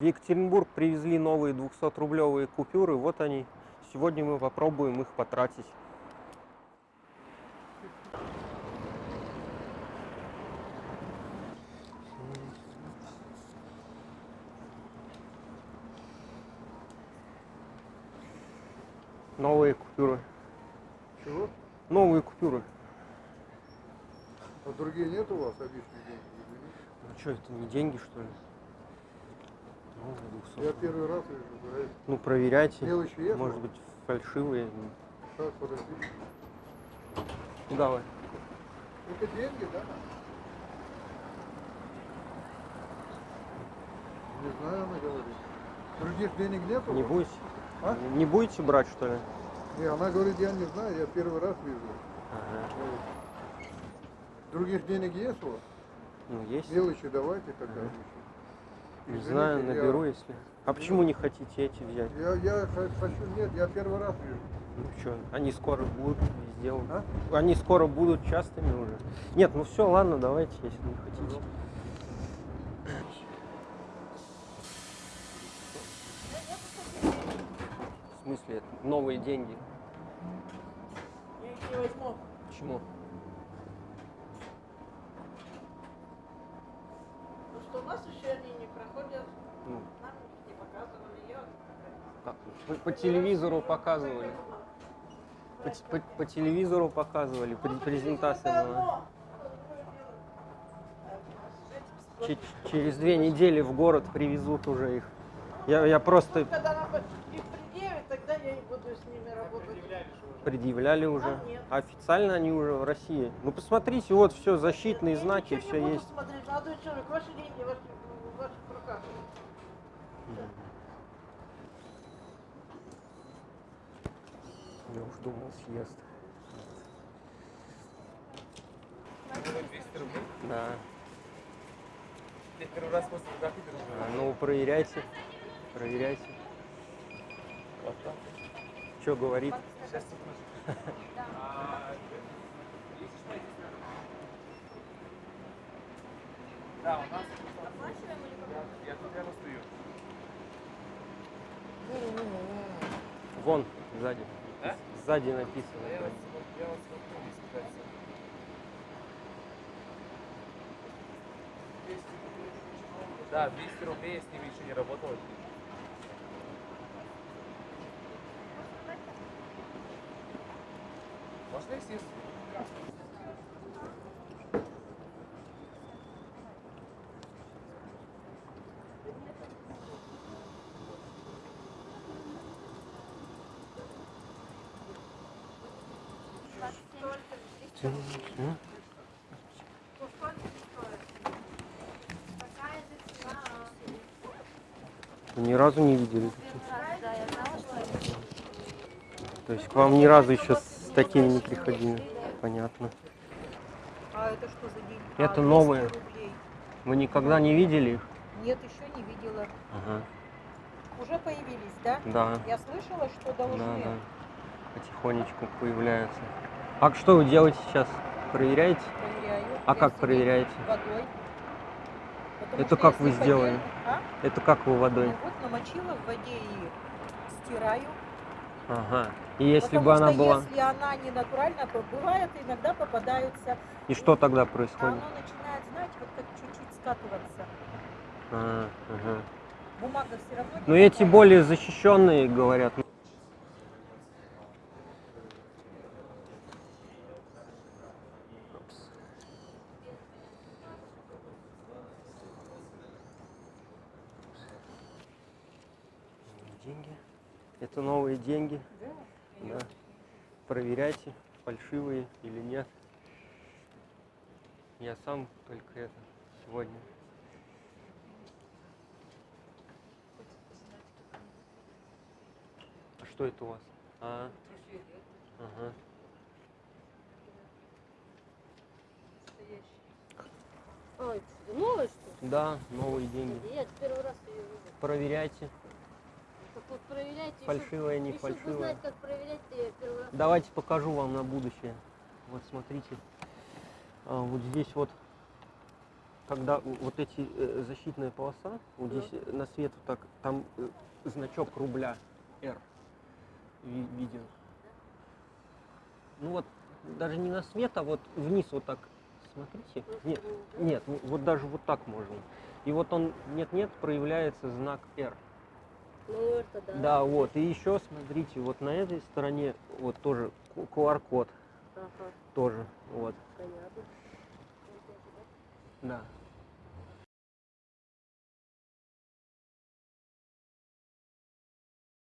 В Екатеринбург привезли новые 200-рублевые купюры. Вот они. Сегодня мы попробуем их потратить. Новые купюры. Чего? Новые купюры. А другие нет у вас обычных денег? Ну что, это не деньги, что ли? 200. Я первый раз вижу, говорит. Ну, проверяйте. Мелочи есть? Может быть, фальшивые. Так, подожди. Ну, давай. Это деньги, да? Не знаю, она говорит. Других денег нет у Не будете? А? Не будете брать, что ли? Не, она говорит, я не знаю, я первый раз вижу. Ага. Других денег есть у вас? Ну, есть. Мелочи давайте тогда. Ага. Не Извините, знаю, я- наберу, если. А почему не хотите эти взять? Я, я хочу, нет, я первый раз вижу. Ну что, они скоро будут везде. А? Они скоро будут частыми уже. Нет, ну все, ладно, давайте, если не хотите. В смысле, это новые деньги? Я их не возьму. Почему? Потому что у нас еще они не проходят. Ну, Нам их не показывали. Я как? По, по телевизору показывали. По, по- по телевизору показывали, пре- презентация была. Че- через две недели в город привезут уже их. Я, я просто Когда нам их предъявят, тогда я и буду с ними работать. Предъявляли уже. А. Официально они уже в России. Ну посмотрите, вот все, защитные Я знаки, все есть. смотреть, молодой человек, ваши деньги ваши, в ваших руках. Я уж думал, съест. 200 рублей. Да. Я первый раз после А, ну проверяйте. Проверяйте. Вот так. Что говорит? А. Да, у нас. Я, я. Вон, сзади. Да? Сзади Я написано. вас, я вас. 200 рублей. Да, 200 рублей, я с ними еще не работал. Ни разу не видели. То есть к вам ни разу еще такими не приходили. Понятно. А это что за деньги? Это А, 200 новые. рублей. Вы никогда не видели их? Нет, еще не видела. Ага. Уже появились, да? Да, Я слышала, что должны. да, да. Потихонечку появляются. А что вы делаете сейчас? Проверяете? Проверяю. А как проверяете? Водой. Потому Это как вы сделали? А? Это как вы водой? Ну вот намочила в воде и стираю. Ага. И если Потому бы она что была... если она не натуральная, то бывает, иногда попадаются. И что тогда происходит? оно начинает, знаете, вот как чуть-чуть скатываться. А, ага. Бумага все равно не Но эти попадает. более защищенные, говорят. Деньги. Это новые деньги. Да. Проверяйте, фальшивые или нет. Я сам только это сегодня. А что это у вас? А, ага. А, это новое, что ли? Да, новые деньги. Я первый раз ее вижу. Проверяйте, Так вот проверяйте. фальшивая, не фальшивая. знать, как проверять, первый раз. Давайте покажу вам на будущее. Вот смотрите. А, вот здесь вот когда вот эти э, защитная полоса, вот Ну. здесь э, на свет вот так, там э, значок рубля R ви- виден. Ну вот, даже не на свет, а вот вниз вот так, смотрите. Нет, нет, вот даже вот так можно. И вот он, нет-нет, проявляется знак R. Ну, это да. Да, вот. И еще смотрите, вот на этой стороне вот тоже QR-код Ага, тоже. Вот. понятно. Да.